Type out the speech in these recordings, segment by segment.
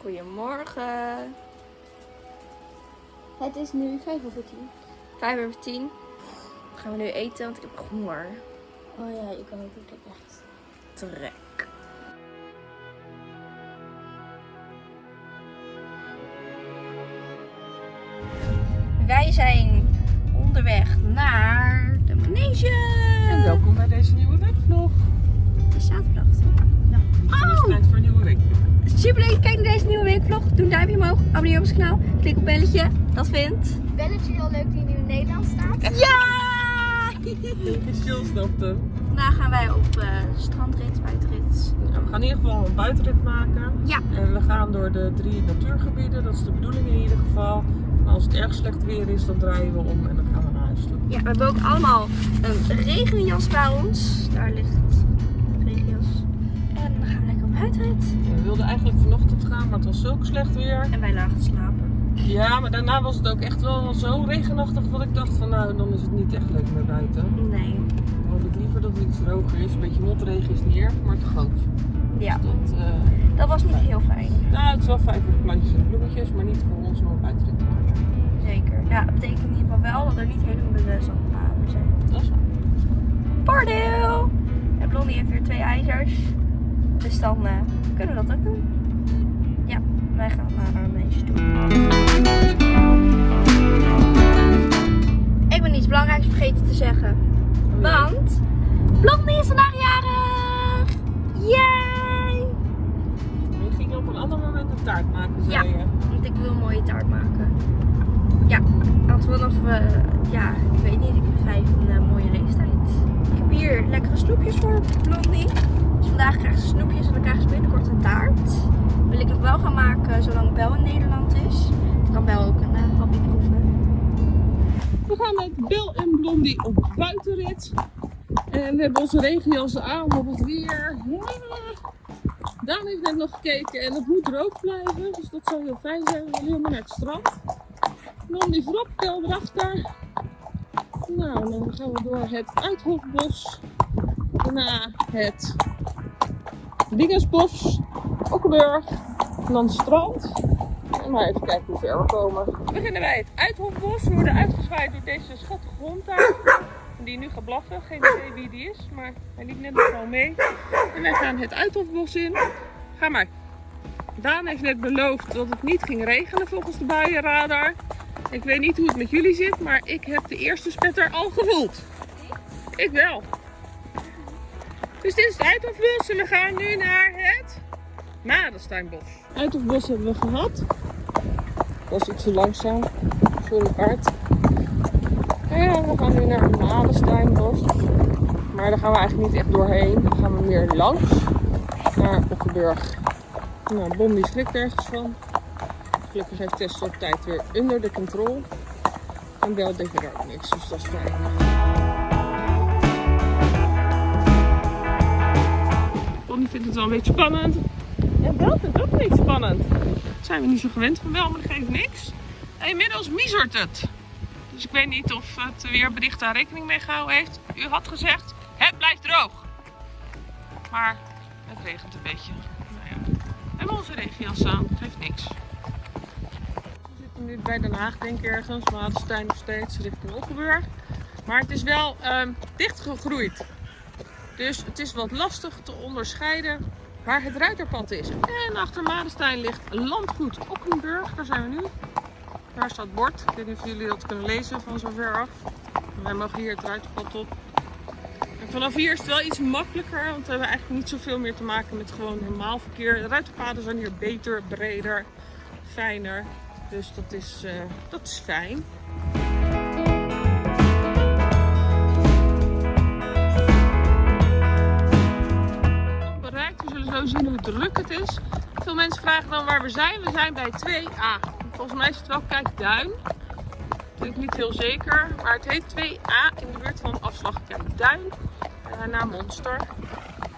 Goedemorgen. Het is nu 5 over 10. Vijf over tien. Dan gaan we nu eten, want ik heb honger. Oh ja, ik kan ook. Ik heb echt. Trek. Wij zijn onderweg naar de manege. En welkom bij deze nieuwe weekvlog. Het is zaterdag. toch? Het is tijd voor een nieuwe week. Superleuk, kijk naar deze nieuwe weekvlog. Doe een duimpje omhoog, abonneer op ons kanaal, klik op belletje. Dat vindt. Belletje heel leuk die nu in Nederland staat. Ja! Stil snapt hem. Vandaag gaan wij op eh, strandrit, buitenrit. Nou, we gaan in ieder geval een buitenrit maken. Ja. En we gaan door de drie natuurgebieden. Dat is de bedoeling in ieder geval. Maar als het erg slecht weer is, dan draaien we om en dan gaan we naar huis toe. Ja, we hebben ook allemaal een regenjas bij ons. Daar ligt we. Ja, wilden eigenlijk vanochtend gaan, maar het was zulk slecht weer. En wij lagen slapen. Ja, maar daarna was het ook echt wel zo regenachtig dat ik dacht van nou, dan is het niet echt leuk meer buiten. Nee. Dan hoop ik liever dat het iets droger is. Een beetje motregen is niet erg, maar te groot. Ja, Dus dat, eh, dat was niet heel fijn. nou, het is wel fijn voor de plantjes en bloemetjes, maar niet voor ons om een buitenrit te maken. Zeker. Ja, dat betekent in ieder geval wel dat er niet hele bewust zandpaden zijn. Dat is waar. Voordeel! En Blondie heeft weer twee ijzers. Dan eh, kunnen we dat ook doen. Ja, wij gaan naar haar meisje toe. Ik ben iets belangrijks vergeten te zeggen. Want Blondie is vandaag jarig! Yay! We gingen op een ander moment een taart maken, zei Ja. je. Want ik wil een mooie taart maken. Ja, want vanaf, eh, ja, ik weet niet, ik ben vijf een eh, mooie leeftijd. Ik heb hier lekkere snoepjes voor Blondie. Vandaag krijgt ze snoepjes en dan krijgt ze binnenkort een taart. Wil ik nog wel gaan maken zolang Bel in Nederland is. Dan kan Bel ook een uh, hapje proeven. We gaan met Bill en Blondie op buitenrit. En we hebben onze regenjassen aan op het weer. Daan heeft net nog gekeken en het moet droog blijven. Dus dat zou heel fijn zijn. We willen helemaal naar het strand. Blondie voorop, Bill erachter. Nou, dan gaan we door het Uithofbos. Daarna het Dingensbos, Okkenburg. En maar even kijken hoe ver we komen. Beginnen bij het Uithofbos. We worden uitgezwaaid door deze schattige hond daar. Die nu gaat blaffen. Geen idee wie die is, maar hij liep net nog gewoon mee. En wij gaan het Uithofbos in. Ga maar. Daan heeft net beloofd dat het niet ging regenen volgens de buienradar. Ik weet niet hoe het met jullie zit, maar ik heb de eerste spetter al gevoeld. Ik wel. Dus dit is het Uithofbos en we gaan nu naar het Madensteinbos. Uithofbos hebben we gehad. Was iets te langzaam een paard. En we gaan nu naar het Madensteinbos. Maar daar gaan we eigenlijk niet echt doorheen. Dan gaan we meer langs naar Okkenburg. Nou, Bom die schrikt ergens van. Gelukkig heeft Tess op tijd weer onder de controle. En Bel deed er ook niks, dus dat is fijn. Bonnie vindt het wel een beetje spannend. En Bel vindt het ook beetje spannend. Dat zijn we niet zo gewend van Bel, maar dat geeft niks. En inmiddels miezert het. Dus ik weet niet of het weerbericht daar rekening mee gehouden heeft. U had gezegd, het blijft droog. Maar het regent een beetje. Nou ja. We hebben onze regenjas aan, het geeft niks. We zitten nu bij Den Haag, denk ik ergens. Madenstein nog steeds, richting Okkenburg. Maar het is wel ehm, dichtgegroeid. Dus het is wat lastig te onderscheiden waar het ruiterpad is. En achter Madenstein ligt landgoed Okkenburg. Daar zijn we nu. Daar staat bord. Ik weet niet of jullie dat kunnen lezen van zo ver af. Wij mogen hier het ruiterpad op. En vanaf hier is het wel iets makkelijker, want we hebben eigenlijk niet zoveel meer te maken met gewoon normaal verkeer. De ruiterpaden zijn hier beter, breder, fijner. Dus dat is, eh, dat is fijn. Druk het is. Veel mensen vragen dan waar we zijn. We zijn bij 2A. Volgens mij is het wel Kijkduin. Ik niet heel zeker. Maar het heet 2A in de buurt van afslag Kijkduin. Naar Monster.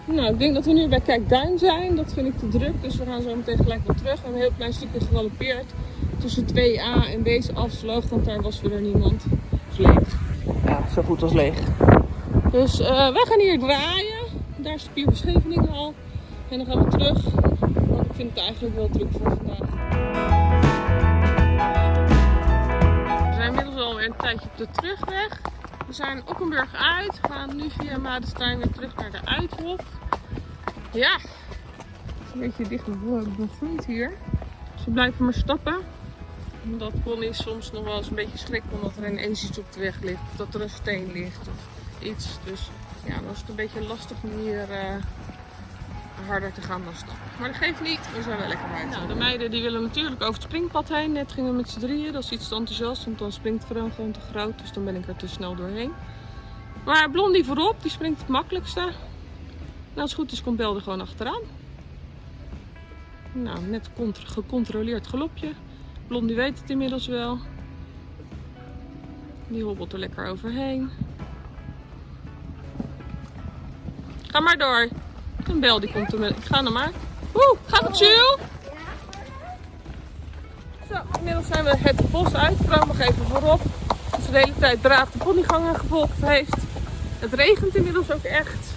Nou, ik denk dat we nu bij Kijkduin zijn. Dat vind ik te druk. Dus we gaan zo meteen gelijk weer terug. We hebben een heel klein stukje gegalopeerd. Tussen 2A en deze afslag. Want daar was weer niemand. Het is leeg. Ja, zo goed als leeg. Dus uh, wij gaan hier draaien. Daar is de Pier Scheveningen al. En dan gaan we terug. Want ik vind het eigenlijk wel druk voor vandaag. We zijn inmiddels alweer een tijdje op de terugweg. We zijn Okkenburg uit, gaan nu via Madestein weer terug naar de Uithof. Ja, het is een beetje dicht begroeid hier. Dus we blijven maar stappen. Omdat Connie soms nog wel eens een beetje schrikt omdat er ineens iets op de weg ligt. Of dat er een steen ligt of iets. Dus ja, dan is het een beetje lastig om hier eh, harder te gaan dan stappen. Maar dat geeft niet, we zijn wel lekker buiten. Nou, de meiden die willen natuurlijk over het springpad heen. Net gingen we met z'n drieën, dat is iets te enthousiast, want dan springt Fran gewoon te groot. Dus dan ben ik er te snel doorheen. Maar Blondie voorop, die springt het makkelijkste. Nou, als het goed is, komt Bel er gewoon achteraan. Nou, net contr- gecontroleerd galopje. Blondie weet het inmiddels wel. Die hobbelt er lekker overheen. Ga maar door. Een bel die komt er met. Ik ga naar maar. Oeh, gaat het chill? Zo, inmiddels zijn we het bos uit. Vrouw nog even voorop. Ze de hele tijd braaf de ponygangen gevolgd heeft. Het regent inmiddels ook echt.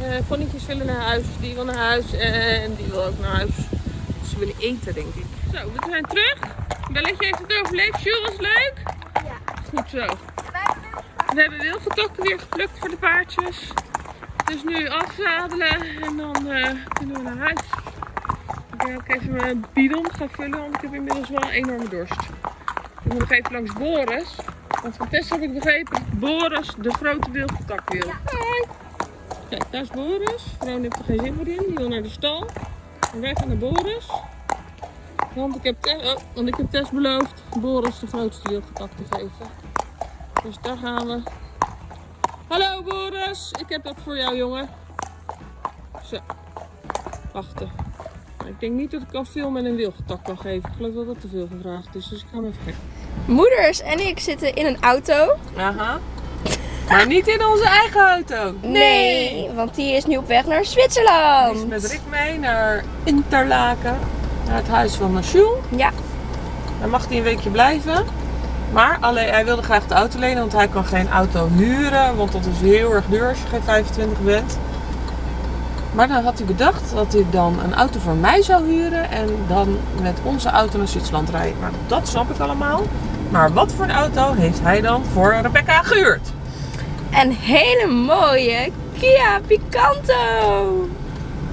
Eh ponytjes willen naar huis, die wil naar huis en die wil ook naar huis. Ze willen eten, denk ik. Zo, we zijn terug. Belletje heeft het overleefd. Jules was leuk. Ja. Goed zo. We hebben wilgetokken weer geplukt voor de paardjes. Dus nu afzadelen en dan eh, kunnen we naar huis. Ik ga ook even mijn bidon gaan vullen, want ik heb inmiddels wel een enorme dorst. Ik moet nog even langs Boris. Want van Tess heb ik begrepen Boris de grote wilgetak wil. Hoi! Kijk, daar is Boris. Vrouw heeft er geen zin meer in. Die wil naar de stal. En wij gaan naar Boris. Want ik heb Tess, oh, want ik heb Tess beloofd Boris de grootste wilgetak te geven. Dus daar gaan we. Hallo Boris, ik heb dat voor jou jongen. Zo, wachten. Ik denk niet dat ik al veel met een wilgetak kan geven. Ik geloof dat dat te veel gevraagd is, dus ik ga hem even kijken. Moeders en ik zitten in een auto. Aha. Maar niet in onze eigen auto. Nee, want die is nu op weg naar Hij is Zwitserland. met Rick mee naar Interlaken. Naar het huis van Jules. Ja, Daar mag hij een weekje blijven. Maar alleen, hij wilde graag de auto lenen, want hij kan geen auto huren. Want dat is heel erg duur als je geen 25 bent. Maar dan had hij bedacht dat hij dan een auto voor mij zou huren. En dan met onze auto naar Zwitserland rijden. Maar dat snap ik allemaal. Maar wat voor een auto heeft hij dan voor Rebecca gehuurd? een hele mooie Kia Picanto.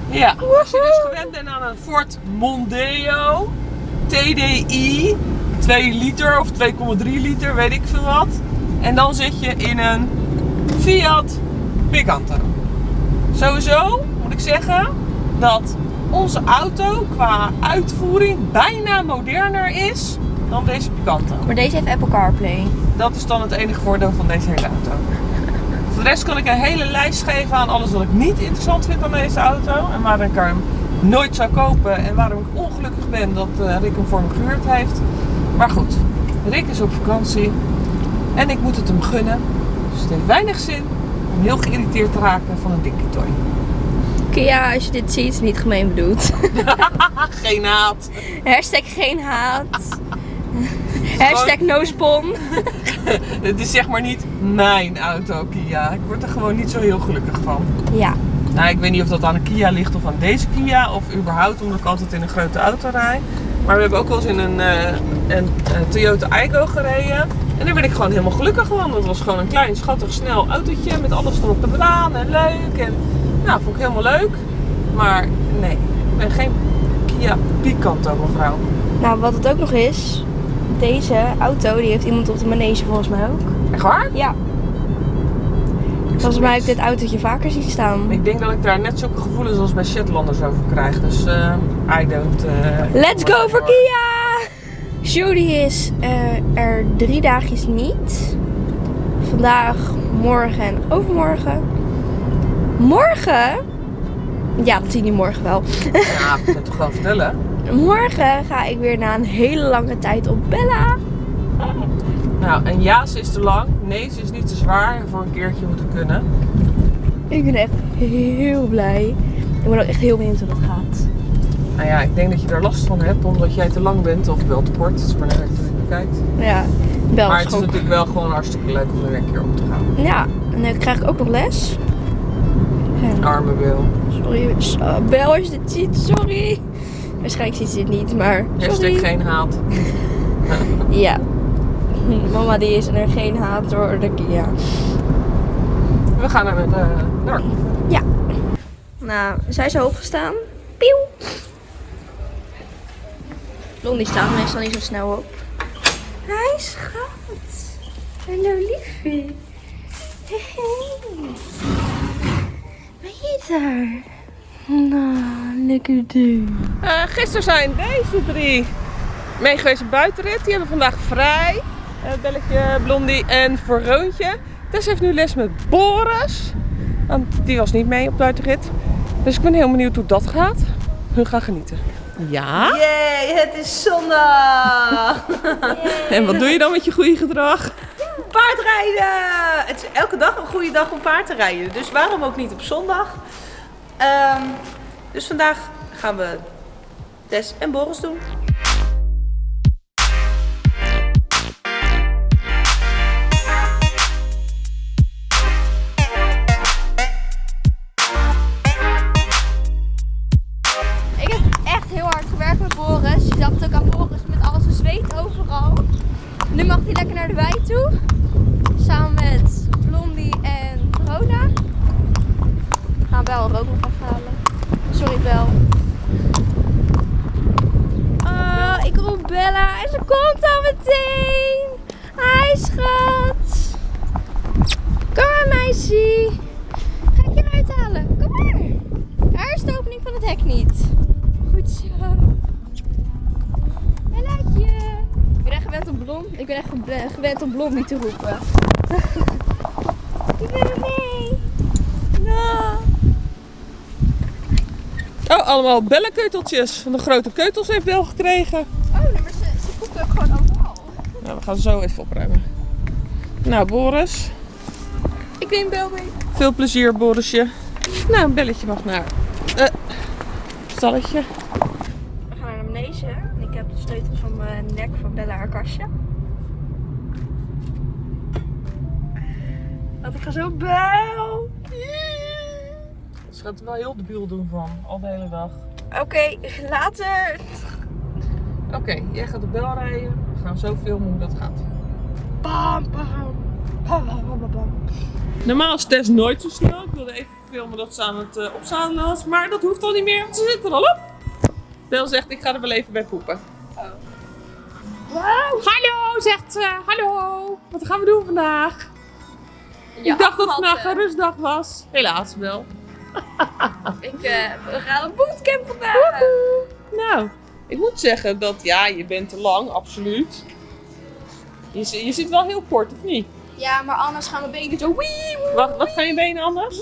Ja, als je dus gewend bent aan een Ford Mondeo TDI 2 liter of 2,3 liter, weet ik veel wat. En dan zit je in een Fiat Picanto. Sowieso moet ik zeggen dat onze auto qua uitvoering bijna moderner is dan deze Picanto. Maar deze heeft Apple CarPlay. Dat is dan het enige voordeel van deze hele auto. Voor de rest kan ik een hele lijst geven aan alles wat ik niet interessant vind aan deze auto. En waarom ik hem nooit zou kopen. En waarom ik ongelukkig ben dat eh, Rick hem voor me gehuurd heeft. Maar goed, Rick is op vakantie. En ik moet het hem gunnen. Dus het heeft weinig zin om heel geïrriteerd te raken van een dikke toy. Kia, als je dit ziet, is niet gemeen bedoeld. Geen haat. Hashtag geen haat. Hashtag no spon. Het is zeg maar niet mijn auto, Kia. Ik word er gewoon niet zo heel gelukkig van. Ja, Nou, ik weet niet of dat aan een Kia ligt of aan deze Kia. Of überhaupt omdat ik altijd in een grote auto rijd. Maar we hebben ook wel eens in een, eh, een, eh, Toyota Aygo gereden. En daar ben ik gewoon helemaal gelukkig van. Het was gewoon een klein, schattig, snel autootje. Met alles erop te bedaan en leuk. En nou, vond ik helemaal leuk. Maar nee, ik ben geen Kia Picanto mevrouw. nou wat het ook nog is. Deze auto, die heeft iemand op de manege volgens mij ook. Echt waar? Ja. Volgens mij heb ik dit autootje vaker zien staan. Ik denk dat ik daar net zulke gevoelens als bij Shetlanders over krijg. Dus eh I don't... eh, Let's go voor Kia! Judy is eh, er drie dagjes niet. Vandaag, morgen en overmorgen. Morgen? Ja, dat zie je morgen wel. Ja, ik kan het toch wel vertellen. Morgen ga ik weer na een hele lange tijd op Bella. Nou, en ja, ze is te lang. Nee, ze is niet te zwaar. Voor een keertje moet het kunnen. Ik ben echt heel blij. Ik ben ook echt heel benieuwd hoe dat gaat. Nou ja, ik denk dat je er last van hebt omdat jij te lang bent of wel te kort. Het is maar net hoe je bekijkt. Ja, Bel Maar het is natuurlijk wel gewoon hartstikke leuk om er een keer op te gaan. Ja, en dan krijg ik ook nog les. En- Arme Wil. Sorry, so- Bel als je dit ziet, sorry. Waarschijnlijk ziet ze het niet, maar Hashtag sorry. geen haat. Ja. Mama die is er geen haat door de Kia. We gaan naar met uh, naar. Nou, zij is hoog gestaan. Pieuw. Blondie staat meestal niet zo snel op. Hij schat. Hallo liefie. Hey, hey. Ben je daar? Nou, lekker doen. Uh, gisteren zijn deze drie meegeweest op buitenrit. Die hebben vandaag vrij. Uh, Belletje, Blondie en Veroontje. Tess heeft nu les met Boris. Want die was niet mee op buitenrit. Dus ik ben heel benieuwd hoe dat gaat. Hun gaan genieten. Ja? Yay, het is zondag! En wat doe je dan met je goede gedrag? Paardrijden! Het is elke dag een goede dag om paard te rijden. Dus waarom ook niet op zondag? Ehm, dus vandaag gaan we Tess en Boris doen. Meisje. Ga ik je eruit halen? Kom maar. Daar is de opening van het hek niet. Goed zo. Bellaatje. Ik ben echt gewend om blom. Ik ben echt gewend om blom niet te roepen. Ik ben er mee. Nou. Oh, allemaal bellenkeuteltjes. De grote keutels heeft Bel gekregen. Oh, nee, maar ze, ze ook gewoon overal. Nou, we gaan zo even opruimen. Nou, Boris. Ik neem Bel mee. Veel plezier, Borisje. Nou, een belletje mag naar eh stalletje. We gaan naar beneden. Ik heb de sleutels van mijn nek van Bella haar kastje. Want ik ga zo bel. Ze gaat er wel heel debiel doen van, al de hele dag. Oké, later. Oké, jij gaat de bel rijden. We gaan zo filmen hoe dat gaat. Bam, bam. Normaal is Tess nooit zo snel. Ik wilde even filmen dat ze aan het uh, opzadelen was. Maar dat hoeft al niet meer, want ze zit er al op. Bel zegt, ik ga er wel even bij poepen. Wow. Hallo, zegt ze. Hallo. Wat gaan we doen vandaag? ik dacht dat het vandaag een rustdag was. Helaas wel. Ik, eh, we gaan een bootcamp vandaag. Nou, ik moet zeggen dat ja, je bent te lang, absoluut. Je, je zit wel heel kort, of niet? Ja, maar anders gaan mijn benen zo wee, Wat, wat gaan je benen anders?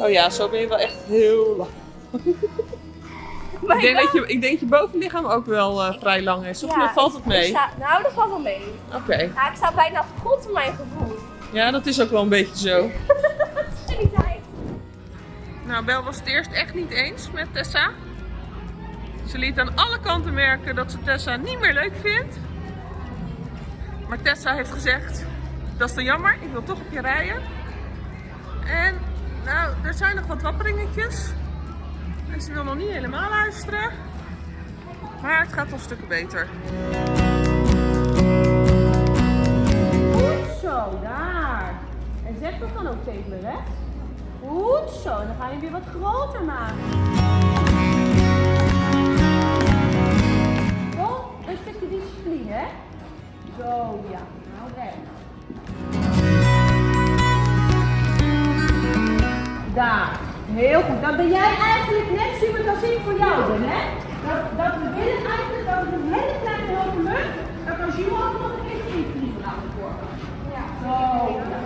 Oh ja, zo ben je wel echt heel lang. Ik denk, dat je, ik denk je bovenlichaam ook wel eh, vrij lang is. Of Ja, valt het mee? sta- nou, dat valt wel mee. Oké. Ja, ik sta bijna grond van mijn gevoel. Ja, dat is ook wel een beetje zo. Nou, Bel was het eerst echt niet eens met Tessa. Ze liet aan alle kanten merken dat ze Tessa niet meer leuk vindt. Maar Tessa heeft gezegd, dat is te jammer, ik wil toch op je rijden. En nou, er zijn nog wat wapperingetjes. En ze wil nog niet helemaal luisteren. Maar het gaat al stukken beter. Goed zo, daar. En zeg dat dan ook tegen me recht. Goed zo, dan ga je weer wat groter maken. Wel, een stukje discipline, hè? Zo, ja. Nou. Daar. Heel goed. Dan ben jij eigenlijk net super als ik voor jou ben, hè? Dat, dat we willen eigenlijk dat we een hele kleine hoge lucht, dat als je ook nog een keer invliegen worden. Ja. Zo. Ja.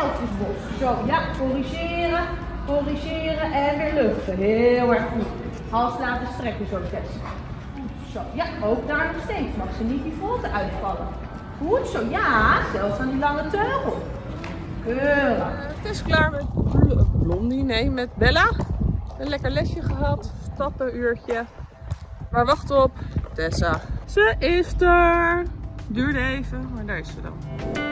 Elfjesbos. Zo, ja. Corrigeren, corrigeren en weer luchten. Heel erg goed. Hals laten strekken zo testen. Ja, ook daar nog steeds. Mag ze niet die volte uitvallen. Goed zo. Ja, zelfs aan die lange teugel. Keurig. Het is klaar met Bl- Blondie, nee, met Bella. Een lekker lesje gehad, stappenuurtje. Maar wacht op, Tessa. Ze is er. Duurde even, maar daar is ze dan.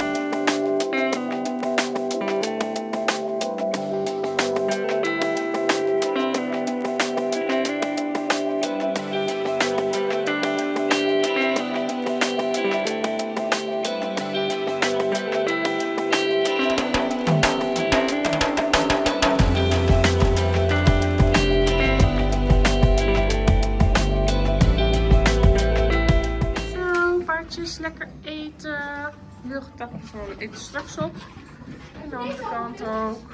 Straks op. En de andere kant ook.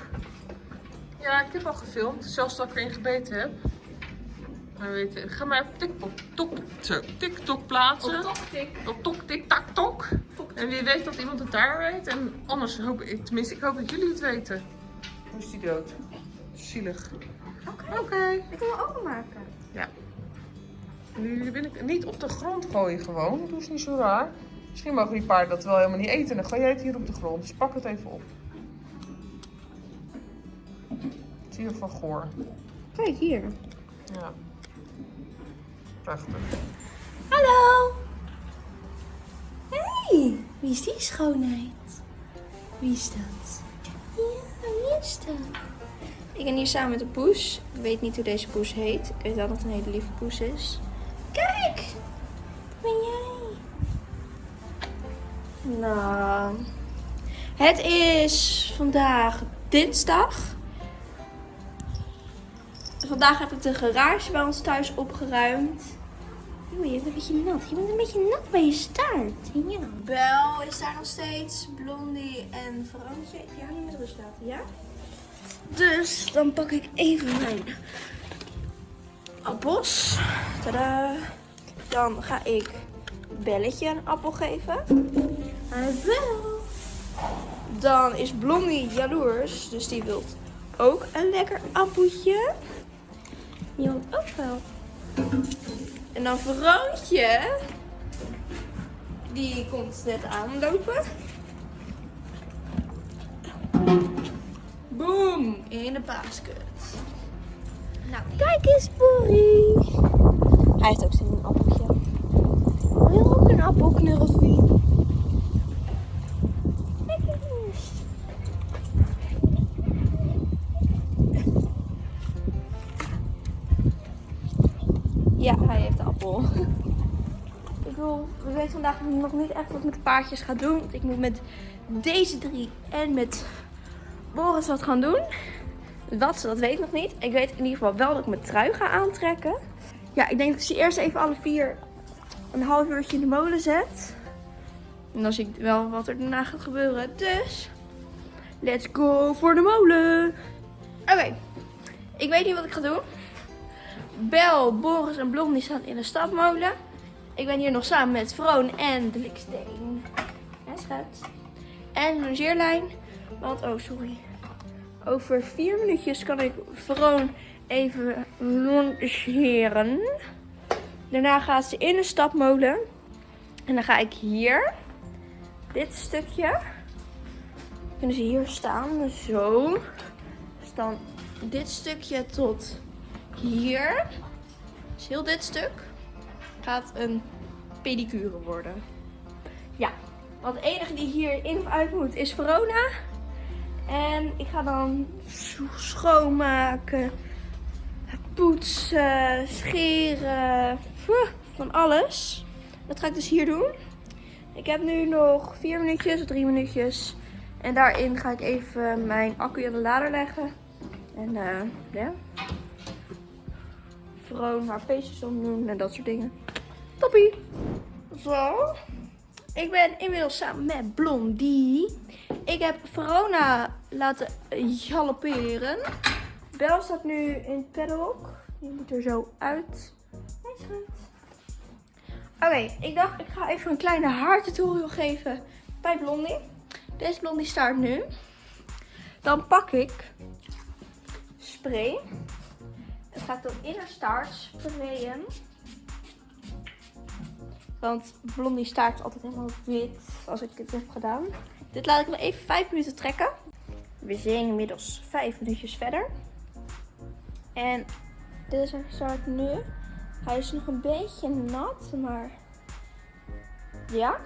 Ja, ik heb al gefilmd. Zelfs dat ik erin gebeten heb. Maar weet je, ga maar op TikTok, tok, zo, TikTok plaatsen. Op tik. Op tok, tik, tak, tok. En wie weet dat iemand het daar weet. En anders hoop ik, tenminste ik hoop dat jullie het weten. Hoe is die dood? Zielig. Oké. Ik wil hem openmaken. Nu wil ik niet op de grond gooien gewoon. Doe eens niet zo raar. Misschien mogen die paarden dat wel helemaal niet eten. Dan gooi jij het hier op de grond. Dus pak het even op. Het is hier van goor. Kijk hier. Ja. Prachtig. Hallo! Hey, wie is die schoonheid? Wie is dat? Ja, wie is dat? Ik ben hier samen met de poes. Ik weet niet hoe deze poes heet. Ik weet wel dat het een hele lieve poes is. Kijk! Nou, het is vandaag dinsdag. Vandaag heb ik de garage bij ons thuis opgeruimd. Oeh, je bent een beetje nat. Je bent een beetje nat bij je staart. Ja. Bel is daar nog steeds. Blondie en Verontje. Ik ga niet met rust laten, ja? Dus dan pak ik even mijn appels. Tada. Dan ga ik Belletje een appel geven. Dan is Blondie jaloers, dus die wil ook een lekker appeltje. Die wil ook wel. En dan Verontje. Die komt net aanlopen. Boom! In de basket. Nou, Kijk eens, Borrie. hij heeft ook zin in een appeltje. Wil ook een appel? Vandaag nog niet echt wat met de paardjes ga doen. Want ik moet met deze drie en met Boris wat gaan doen. Wat, dat weet nog niet. Ik weet in ieder geval wel dat ik mijn trui ga aantrekken. Ja, ik denk dat ik ze eerst even alle vier een half uurtje in de molen zet. En dan zie ik wel wat er daarna gaat gebeuren. Dus, let's go voor de molen. Oké, ik weet niet wat ik ga doen. Bel, Boris en Blondie staan in de stapmolen. Ik ben hier nog samen met Vroon en de Liksteen. Ja, schat. En een longeerlijn. Want, oh sorry. Over vier minuutjes kan ik Vroon even longeren. Daarna gaat ze in de stapmolen. En dan ga ik hier, dit stukje, kunnen ze hier staan, zo. Dus dan dit stukje tot hier. Heel dit stuk gaat een pedicure worden. Ja, want de enige die hier in of uit moet is Verona. En ik ga dan scho- schoonmaken, poetsen, scheren, van alles. Dat ga ik dus hier doen. Ik heb nu nog vier minuutjes of drie minuutjes. En daarin ga ik even mijn accu aan de lader leggen. En eh, ja. Vroon haar feestjes omdoen en dat soort dingen. Toppie. Zo. Ik ben inmiddels samen met Blondie. Ik heb Verona laten galopperen. Bel staat nu in het paddock. Die moet er zo uit. Schat. Oké, ik dacht ik ga even een kleine haartutorial geven bij Blondie. Deze Blondie staat nu. Dan pak ik spray. Het gaat dan in haar staart sprayen. Want Blondie staart altijd helemaal wit als ik dit heb gedaan. Dit laat ik nog even 5 minuten trekken. We zijn inmiddels 5 minuutjes verder. En dit is haar staart nu. Hij is nog een beetje nat, maar ja.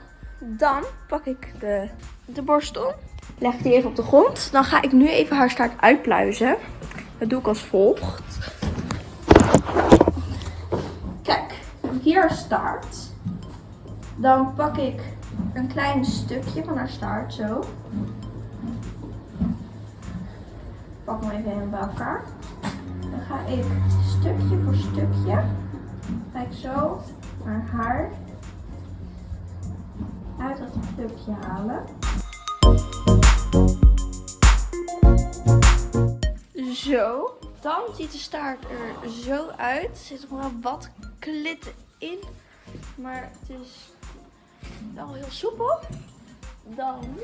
Dan pak ik de, de borstel. Leg die even op de grond. Dan ga ik nu even haar staart uitpluizen. Dat doe ik als volgt. Kijk, hier staart. Dan pak ik een klein stukje van haar staart, zo. Ik pak hem even helemaal bij elkaar. Dan ga ik stukje voor stukje, kijk zo haar haar uit dat stukje halen. Zo. Dan ziet de staart er zo uit. Er zit nog wel wat klitten in. Maar het is wel heel soepel. Dan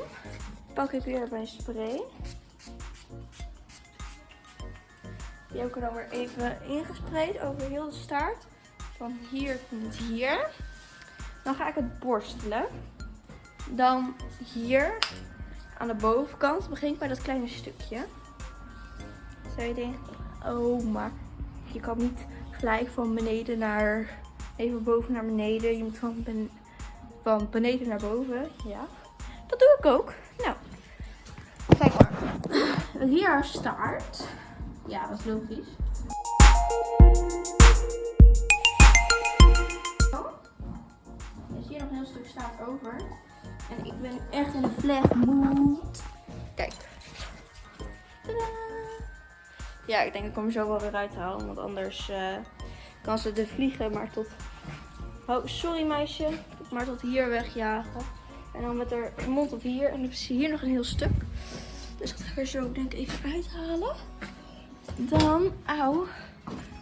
pak ik weer mijn spray. Die heb ik dan weer even ingespreid over heel de staart. Van hier tot hier. Dan ga ik het borstelen. Dan hier aan de bovenkant begin ik bij dat kleine stukje. Zou je denken, oh maar je kan niet gelijk van beneden naar, even boven naar beneden. Je moet van, ben, van beneden naar boven. Ja, dat doe ik ook. Nou, kijk maar. Hier haar staart. Ja, dat is logisch. Er is hier nog een heel stuk staart over. En ik ben echt in de vlegmoed. Kijk. Tadaa. Ja, ik denk ik hem zo wel weer uithalen. Want anders eh, kan ze de vliegen maar tot... Oh, sorry meisje. Maar tot hier wegjagen. En dan met haar mond tot hier. En dan is hier nog een heel stuk. Dus dat ga ik er zo denk ik even uithalen. Dan, auw,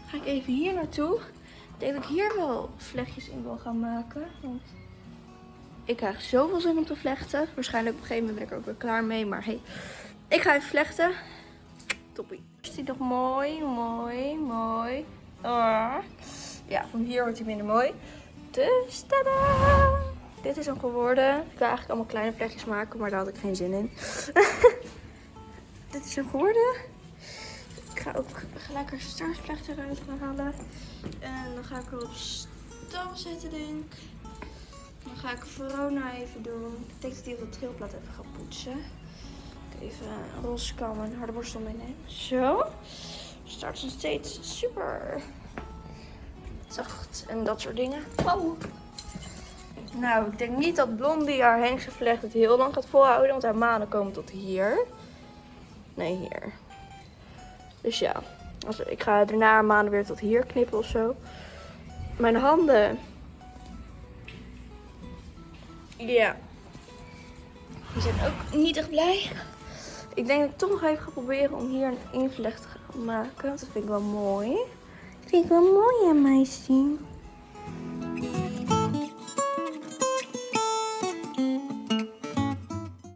ga ik even hier naartoe. Ik denk dat ik hier wel vlechtjes in wil gaan maken. Want ik krijg zoveel zin om te vlechten. Waarschijnlijk op een gegeven moment ben ik er ook weer klaar mee. Maar hey, ik ga even vlechten. Toppie. Is die nog mooi, mooi, mooi. Ah. Ja, van hier wordt hij minder mooi. Dus tada! Dit is hem geworden. Ik wil eigenlijk allemaal kleine vlechtjes maken, maar daar had ik geen zin in. Dit is hem geworden. Ik ga ook gelijk een eruit gaan halen. En dan ga ik er op stal zetten, denk ik. Dan ga ik Verona even doen. Ik denk dat op de trilplaat even ga poetsen. Ik even een roze en harde borstel meenemen. Zo. Start nog steeds super zacht en dat soort dingen. Oh. Nou, ik denk niet dat Blondie haar Hengse vlecht het heel lang gaat volhouden. Want haar manen komen tot hier. Nee, hier. Dus ja. Als, ik ga daarna haar manen weer tot hier knippen of zo. Mijn handen. Ja. Die zijn ook niet echt blij. Ik denk dat ik toch nog even ga proberen om hier een invlecht te gaan maken. Want dat vind ik wel mooi. Dat vind ik wel mooi aan mij zien.